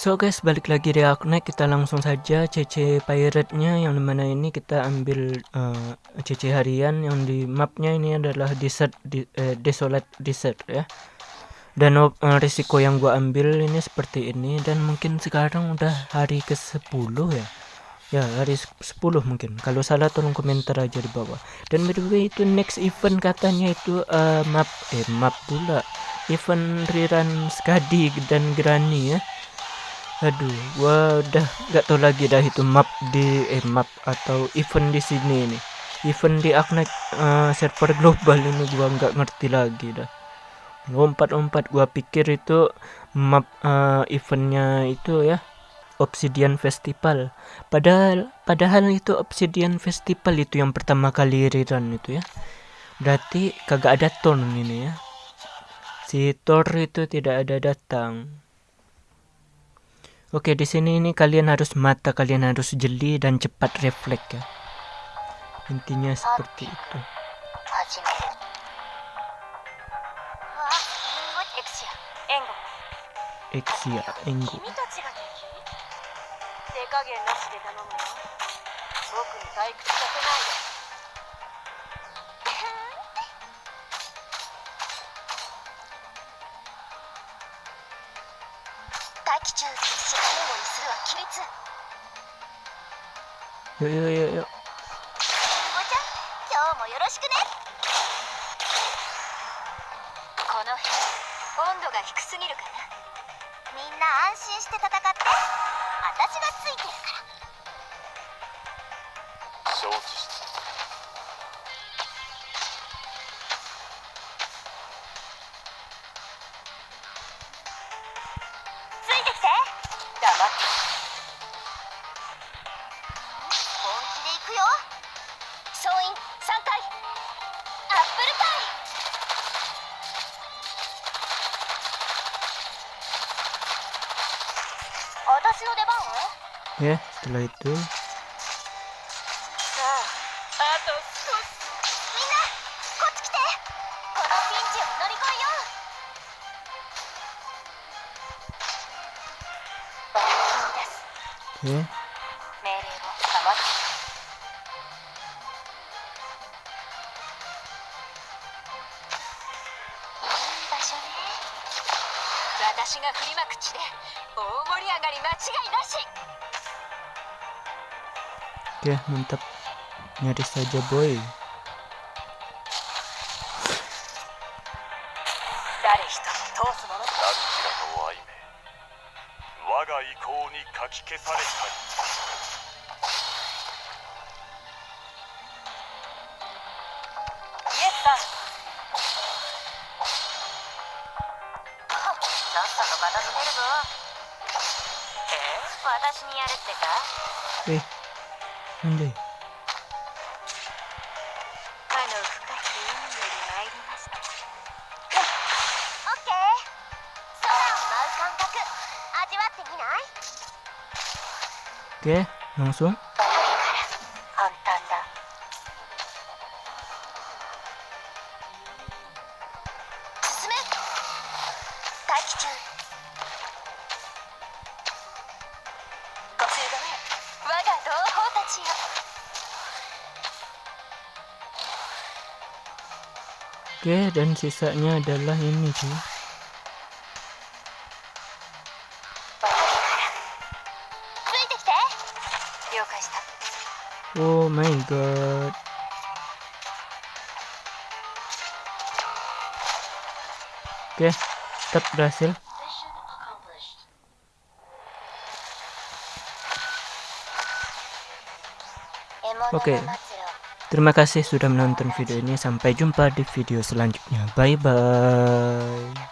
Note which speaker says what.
Speaker 1: So guys, balik lagi di Aknek, kita langsung saja CC pirate-nya yang di mana ini kita ambil uh, eh, CC harian yang di mapnya ini adalah desert, di, uh, desolate desert ya. Dan uh, risiko yang gua ambil ini seperti ini dan mungkin sekarang udah hari ke 10 ya. Ya, hari 10 mungkin. Kalau salah tolong komentar aja di bawah. Dan by the way itu next event katanya itu uh, map eh map pula. Event rerun Skadi dan Granny ya aduh gua udah gak tau lagi dah itu map di eh map atau event di sini nih event di Aknek uh, server global ini gua nggak ngerti lagi dah. Lompat-lompat gua pikir itu map uh, eventnya itu ya Obsidian Festival. Padahal padahal itu Obsidian Festival itu yang pertama kali rerun itu ya. Berarti kagak ada ton ini ya. Si Thor itu tidak ada datang Oke, di sini ini kalian harus mata kalian harus jeli dan cepat refleks ya. Intinya seperti itu. Exia, Enggo. 大気中決死援護にするは規律。よよよよりんごちゃん今日もよろしくね。この辺温度が低すぎるかな。みんな安心して戦って。私がついてるから。承知なって本気で行くよ。総員3回アップルパイの出番は yeah, し Oke mantap. Nyaris saja boy にかき消されたり。え、なんで？Oke, langsung. Oke, dan sisanya adalah ini sih. Oh my god. Oke, tetap berhasil. Oke. Terima kasih sudah menonton video ini. Sampai jumpa di video selanjutnya. Bye bye.